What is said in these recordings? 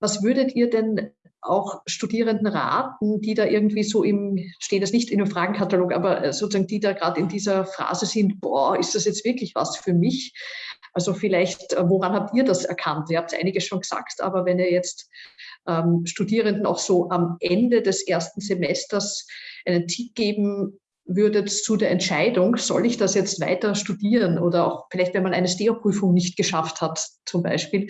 was würdet ihr denn auch Studierenden raten, die da irgendwie so im, steht das nicht in einem Fragenkatalog, aber äh, sozusagen die da gerade in dieser Phase sind, boah, ist das jetzt wirklich was für mich? Also vielleicht, äh, woran habt ihr das erkannt? Ihr habt einiges schon gesagt, aber wenn ihr jetzt ähm, Studierenden auch so am Ende des ersten Semesters einen Tipp geben würdet zu der Entscheidung, soll ich das jetzt weiter studieren oder auch vielleicht, wenn man eine STEO-Prüfung nicht geschafft hat, zum Beispiel,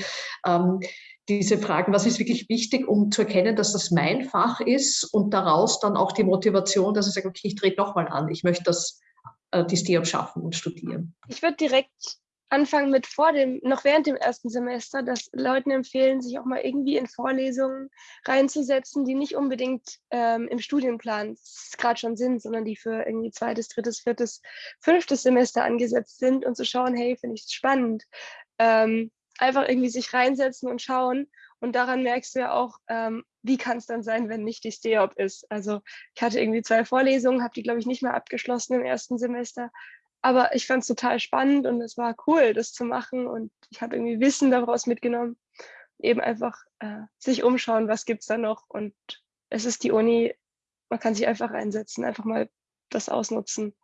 ähm, diese Fragen, was ist wirklich wichtig, um zu erkennen, dass das mein Fach ist und daraus dann auch die Motivation, dass ich sage, okay, ich trete nochmal an, ich möchte das, äh, die STEOP schaffen und studieren. Ich würde direkt anfangen mit vor dem, noch während dem ersten Semester, dass Leuten empfehlen, sich auch mal irgendwie in Vorlesungen reinzusetzen, die nicht unbedingt ähm, im Studienplan gerade schon sind, sondern die für irgendwie zweites, drittes, viertes, fünftes Semester angesetzt sind und zu schauen, hey, finde ich es spannend. Ähm, einfach irgendwie sich reinsetzen und schauen. Und daran merkst du ja auch, ähm, wie kann es dann sein, wenn nicht die STEOP ist. Also ich hatte irgendwie zwei Vorlesungen, habe die, glaube ich, nicht mehr abgeschlossen im ersten Semester. Aber ich fand es total spannend und es war cool, das zu machen. Und ich habe irgendwie Wissen daraus mitgenommen. Eben einfach äh, sich umschauen, was gibt es da noch. Und es ist die Uni, man kann sich einfach reinsetzen, einfach mal das ausnutzen.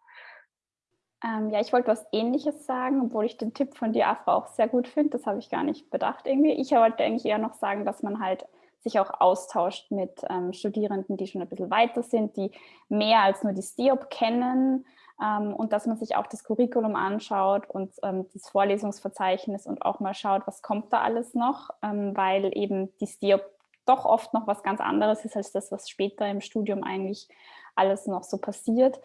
Ähm, ja, ich wollte was Ähnliches sagen, obwohl ich den Tipp von dir, Afra, auch sehr gut finde. Das habe ich gar nicht bedacht irgendwie. Ich wollte eigentlich eher noch sagen, dass man halt sich auch austauscht mit ähm, Studierenden, die schon ein bisschen weiter sind, die mehr als nur die STEOP kennen ähm, und dass man sich auch das Curriculum anschaut und ähm, das Vorlesungsverzeichnis und auch mal schaut, was kommt da alles noch, ähm, weil eben die STEOP doch oft noch was ganz anderes ist als das, was später im Studium eigentlich alles noch so passiert.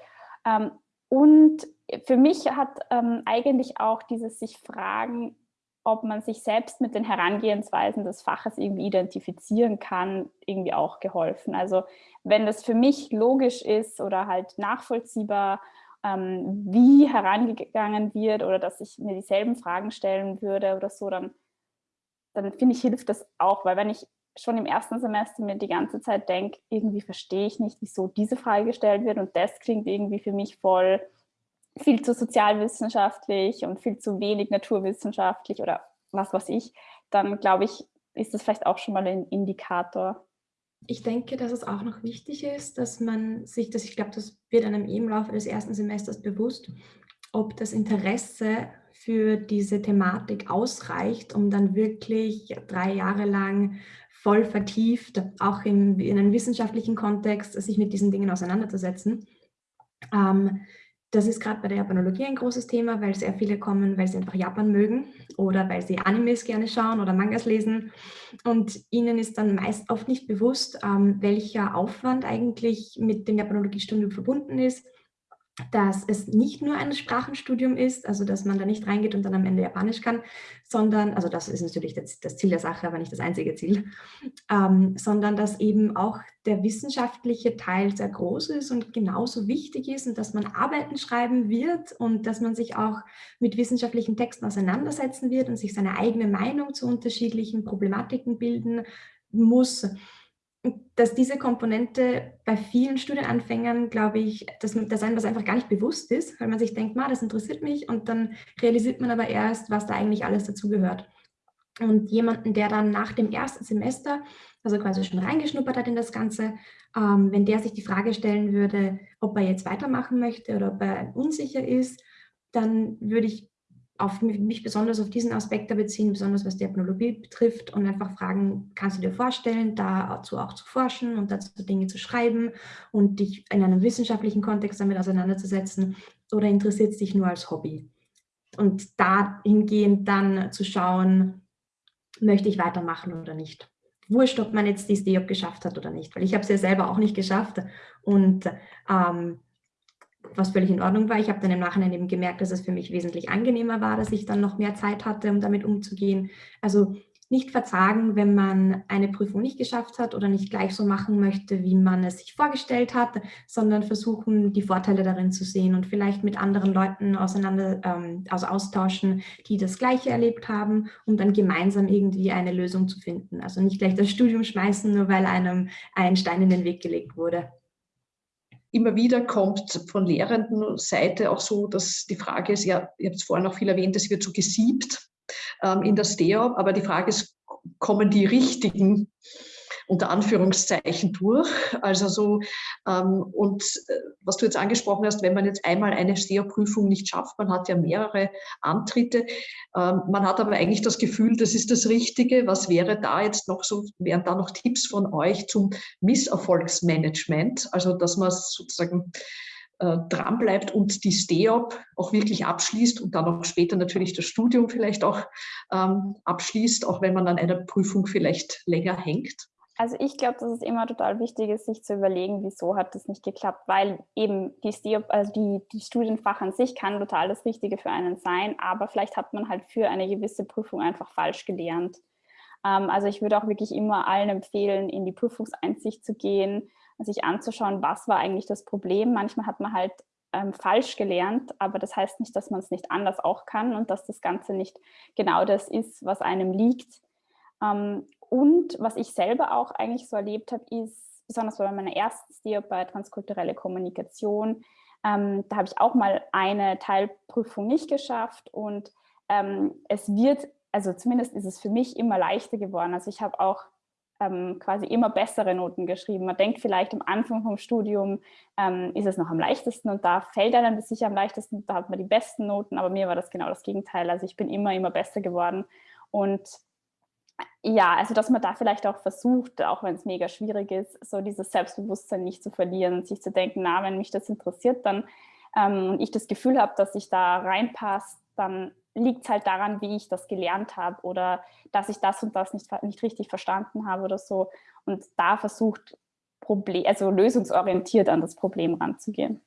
Und für mich hat ähm, eigentlich auch dieses sich fragen, ob man sich selbst mit den Herangehensweisen des Faches irgendwie identifizieren kann, irgendwie auch geholfen. Also wenn das für mich logisch ist oder halt nachvollziehbar, ähm, wie herangegangen wird oder dass ich mir dieselben Fragen stellen würde oder so, dann, dann finde ich, hilft das auch, weil wenn ich schon im ersten Semester mir die ganze Zeit denke, irgendwie verstehe ich nicht, wieso diese Frage gestellt wird und das klingt irgendwie für mich voll viel zu sozialwissenschaftlich und viel zu wenig naturwissenschaftlich oder was weiß ich, dann glaube ich, ist das vielleicht auch schon mal ein Indikator. Ich denke, dass es auch noch wichtig ist, dass man sich, dass ich glaube, das wird einem im Laufe des ersten Semesters bewusst, ob das Interesse für diese Thematik ausreicht, um dann wirklich drei Jahre lang voll vertieft, auch in, in einem wissenschaftlichen Kontext, sich mit diesen Dingen auseinanderzusetzen. Ähm, das ist gerade bei der Japanologie ein großes Thema, weil sehr viele kommen, weil sie einfach Japan mögen oder weil sie Animes gerne schauen oder Mangas lesen. Und ihnen ist dann meist oft nicht bewusst, ähm, welcher Aufwand eigentlich mit dem Japanologiestudium verbunden ist dass es nicht nur ein Sprachenstudium ist, also dass man da nicht reingeht und dann am Ende Japanisch kann, sondern, also das ist natürlich das, Ziel der Sache, aber nicht das einzige Ziel, ähm, sondern dass eben auch der wissenschaftliche Teil sehr groß ist und genauso wichtig ist und dass man Arbeiten schreiben wird und dass man sich auch mit wissenschaftlichen Texten auseinandersetzen wird und sich seine eigene Meinung zu unterschiedlichen Problematiken bilden muss dass diese Komponente bei vielen Studienanfängern, glaube ich, dass, dass einem das einfach gar nicht bewusst ist, weil man sich denkt, das interessiert mich und dann realisiert man aber erst, was da eigentlich alles dazugehört. Und jemanden, der dann nach dem ersten Semester, also quasi schon reingeschnuppert hat in das Ganze, ähm, wenn der sich die Frage stellen würde, ob er jetzt weitermachen möchte oder ob er unsicher ist, dann würde ich auf mich besonders auf diesen Aspekt beziehen, besonders was die Ethnologie betrifft und einfach fragen, kannst du dir vorstellen, dazu auch zu forschen und dazu Dinge zu schreiben und dich in einem wissenschaftlichen Kontext damit auseinanderzusetzen oder interessiert es dich nur als Hobby? Und dahingehend dann zu schauen, möchte ich weitermachen oder nicht. Wurscht, ob man jetzt die SDOP geschafft hat oder nicht, weil ich habe es ja selber auch nicht geschafft und ähm, was völlig in Ordnung war. Ich habe dann im Nachhinein eben gemerkt, dass es für mich wesentlich angenehmer war, dass ich dann noch mehr Zeit hatte, um damit umzugehen. Also nicht verzagen, wenn man eine Prüfung nicht geschafft hat oder nicht gleich so machen möchte, wie man es sich vorgestellt hat, sondern versuchen, die Vorteile darin zu sehen und vielleicht mit anderen Leuten auseinander ähm, also austauschen, die das Gleiche erlebt haben, um dann gemeinsam irgendwie eine Lösung zu finden. Also nicht gleich das Studium schmeißen, nur weil einem ein Stein in den Weg gelegt wurde immer wieder kommt von Lehrendenseite auch so, dass die Frage ist, ja, ihr habt es vorhin auch viel erwähnt, es wird so gesiebt ähm, in der STEOP, aber die Frage ist, kommen die richtigen unter Anführungszeichen durch. Also so, ähm, und äh, was du jetzt angesprochen hast, wenn man jetzt einmal eine STEA-Prüfung nicht schafft, man hat ja mehrere Antritte, ähm, man hat aber eigentlich das Gefühl, das ist das Richtige. Was wäre da jetzt noch so, wären da noch Tipps von euch zum Misserfolgsmanagement? Also, dass man sozusagen äh, dran bleibt und die STEOP auch wirklich abschließt und dann auch später natürlich das Studium vielleicht auch ähm, abschließt, auch wenn man an einer Prüfung vielleicht länger hängt? Also ich glaube, dass es immer total wichtig ist, sich zu überlegen, wieso hat das nicht geklappt, weil eben die, also die, die Studienfach an sich kann total das Richtige für einen sein, aber vielleicht hat man halt für eine gewisse Prüfung einfach falsch gelernt. Ähm, also ich würde auch wirklich immer allen empfehlen, in die Prüfungseinsicht zu gehen, sich anzuschauen, was war eigentlich das Problem. Manchmal hat man halt ähm, falsch gelernt, aber das heißt nicht, dass man es nicht anders auch kann und dass das Ganze nicht genau das ist, was einem liegt. Ähm, und was ich selber auch eigentlich so erlebt habe, ist, besonders bei meiner ersten STEO bei transkulturelle Kommunikation, ähm, da habe ich auch mal eine Teilprüfung nicht geschafft und ähm, es wird, also zumindest ist es für mich immer leichter geworden. Also ich habe auch ähm, quasi immer bessere Noten geschrieben. Man denkt vielleicht am Anfang vom Studium ähm, ist es noch am leichtesten und da fällt einem das sicher am leichtesten, da hat man die besten Noten, aber mir war das genau das Gegenteil. Also ich bin immer, immer besser geworden und ja, also dass man da vielleicht auch versucht, auch wenn es mega schwierig ist, so dieses Selbstbewusstsein nicht zu verlieren sich zu denken, na, wenn mich das interessiert, dann ähm, und ich das Gefühl habe, dass ich da reinpasse, dann liegt es halt daran, wie ich das gelernt habe oder dass ich das und das nicht, nicht richtig verstanden habe oder so. Und da versucht, Problem, also lösungsorientiert an das Problem ranzugehen.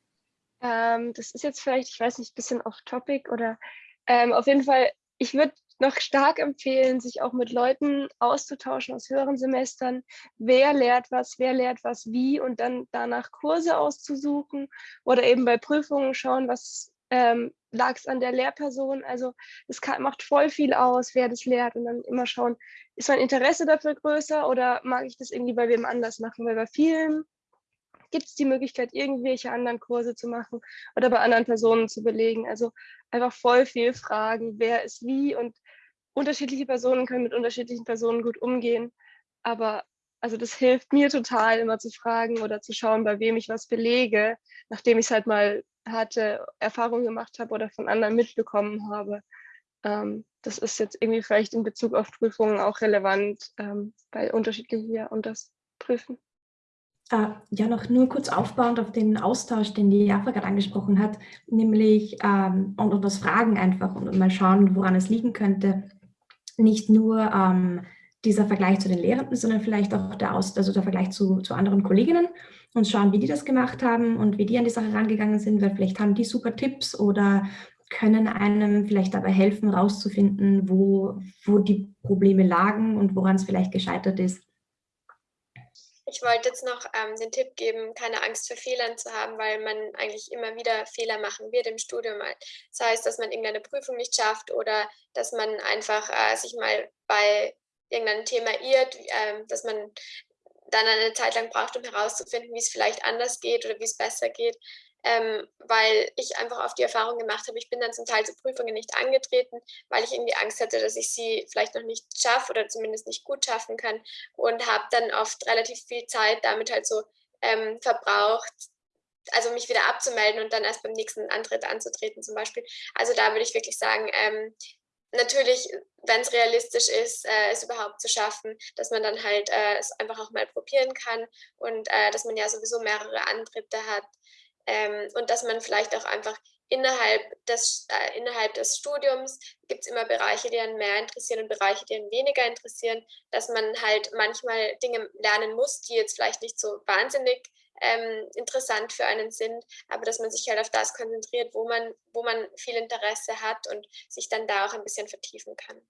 Ähm, das ist jetzt vielleicht, ich weiß nicht, ein bisschen off-topic oder ähm, auf jeden Fall, ich würde noch stark empfehlen, sich auch mit Leuten auszutauschen aus höheren Semestern. Wer lehrt was, wer lehrt was wie und dann danach Kurse auszusuchen oder eben bei Prüfungen schauen, was ähm, lag es an der Lehrperson. Also es macht voll viel aus, wer das lehrt und dann immer schauen, ist mein Interesse dafür größer oder mag ich das irgendwie bei wem anders machen, weil bei vielen gibt es die Möglichkeit, irgendwelche anderen Kurse zu machen oder bei anderen Personen zu belegen. Also einfach voll viel fragen, wer ist wie und unterschiedliche Personen können mit unterschiedlichen Personen gut umgehen. Aber also das hilft mir total, immer zu fragen oder zu schauen, bei wem ich was belege, nachdem ich es halt mal hatte, Erfahrungen gemacht habe oder von anderen mitbekommen habe. Ähm, das ist jetzt irgendwie vielleicht in Bezug auf Prüfungen auch relevant, ähm, weil unterschiedlich hier und das prüfen. Uh, ja, noch nur kurz aufbauend auf den Austausch, den die Jaffa gerade angesprochen hat, nämlich ähm, und, und das Fragen einfach und, und, mal schauen, woran es liegen könnte. Nicht nur ähm, dieser Vergleich zu den Lehrenden, sondern vielleicht auch der, Aus also der Vergleich zu, zu anderen Kolleginnen und schauen, wie die das gemacht haben und wie die an die Sache rangegangen sind, weil vielleicht haben die super Tipps oder können einem vielleicht dabei helfen, rauszufinden, wo, wo die Probleme lagen und woran es vielleicht gescheitert ist. Ich wollte jetzt noch ähm, den Tipp geben, keine Angst vor Fehlern zu haben, weil man eigentlich immer wieder Fehler machen wird im Studium. Das heißt, dass man irgendeine Prüfung nicht schafft oder dass man einfach äh, sich mal bei irgendeinem Thema irrt, äh, dass man dann eine Zeit lang braucht, um herauszufinden, wie es vielleicht anders geht oder wie es besser geht ähm, weil ich einfach auf die Erfahrung gemacht habe, ich bin dann zum Teil zu Prüfungen nicht angetreten, weil ich irgendwie Angst hatte, dass ich sie vielleicht noch nicht schaffe oder zumindest nicht gut schaffen kann und habe dann oft relativ viel Zeit damit halt so ähm, verbraucht, also mich wieder abzumelden und dann erst beim nächsten Antritt anzutreten zum Beispiel. Also da würde ich wirklich sagen, ähm, natürlich, wenn es realistisch ist, äh, es überhaupt zu schaffen, dass man dann halt äh, es einfach auch mal probieren kann und äh, dass man ja sowieso mehrere Antritte hat, ähm, und dass man vielleicht auch einfach innerhalb des, äh, innerhalb des Studiums gibt es immer Bereiche, die einen mehr interessieren und Bereiche, die einen weniger interessieren, dass man halt manchmal Dinge lernen muss, die jetzt vielleicht nicht so wahnsinnig ähm, interessant für einen sind, aber dass man sich halt auf das konzentriert, wo man, wo man viel Interesse hat und sich dann da auch ein bisschen vertiefen kann.